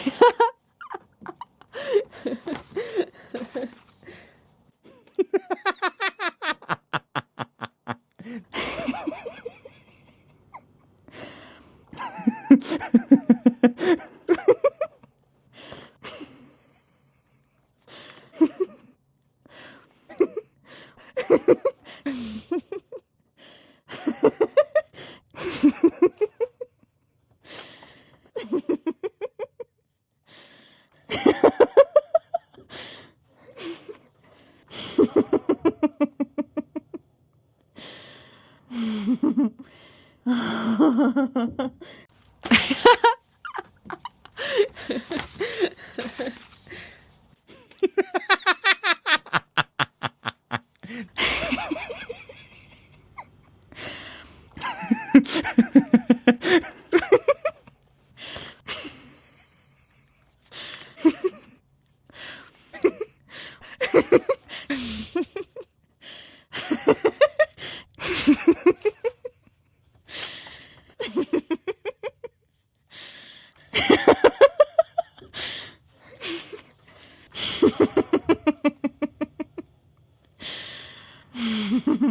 Ha ha ha. Ha ha.